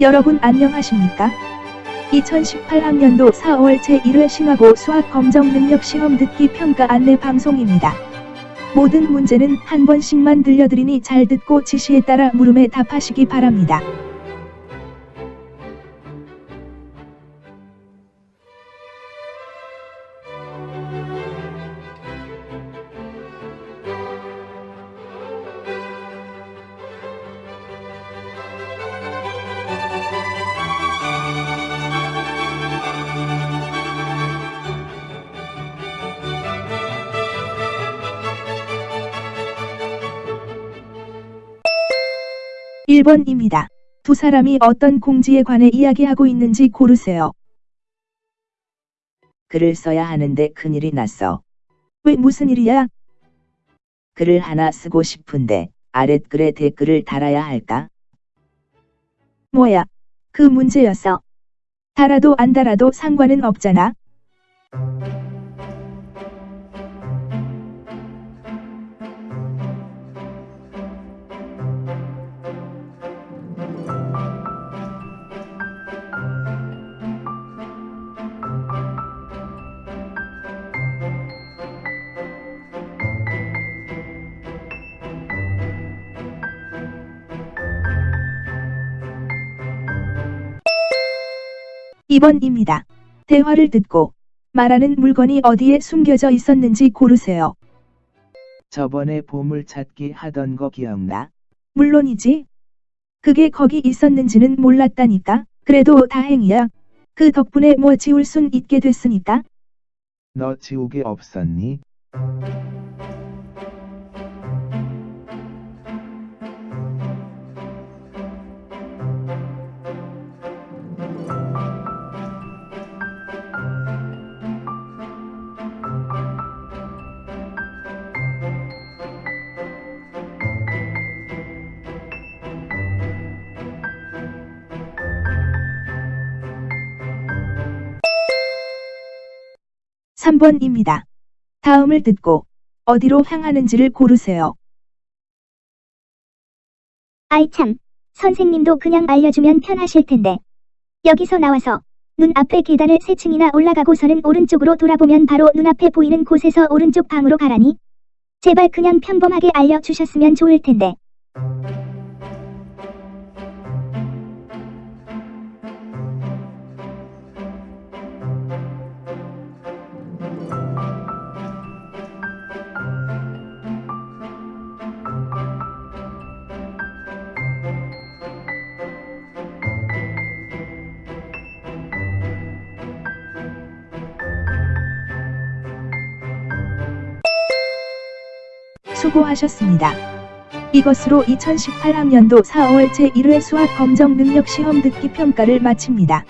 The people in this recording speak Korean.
여러분 안녕하십니까? 2018학년도 4월 제1회 신화고 수학 검정 능력 시험 듣기 평가 안내 방송입니다. 모든 문제는 한 번씩만 들려드리니 잘 듣고 지시에 따라 물음에 답하시기 바랍니다. 일 번입니다 두 사람이 어떤 공지에 관해 이야기하고 있는지 고르세요. 글을 써야 하는데 큰일이 났어. 왜 무슨 일이야? 글을 하나 쓰고 싶은데 아랫글에 댓글을 달아야 할까? 뭐야? 그 문제였어. 달아도 안 달아도 상관은 없잖아. 이번입니다 대화를 듣고 말하는 물건이 어디에 숨겨져 있었는지 고르세요. 저번에 보물찾기 하던 거 기억나? 물론이지. 그게 거기 있었는지는 몰랐다니까. 그래도 다행이야. 그 덕분에 뭐 지울 순 있게 됐으니까. 너 지우개 없었니? 삼 번입니다 다음을 듣고 어디로 향하는지를 고르세요. 아이 참, 선생님도 그냥 알려주면 편하실 텐데. 여기서 나와서 눈 앞에 계단을 세 층이나 올라가고서는 오른쪽으로 돌아보면 바로 눈앞에 보이는 곳에서 오른쪽 방으로 가라니. 제발 그냥 평범하게 알려주셨으면 좋을 텐데. 수고하셨습니다. 이것으로 2018학년도 4월 제1회 수학 검정 능력 시험 듣기 평가를 마칩니다.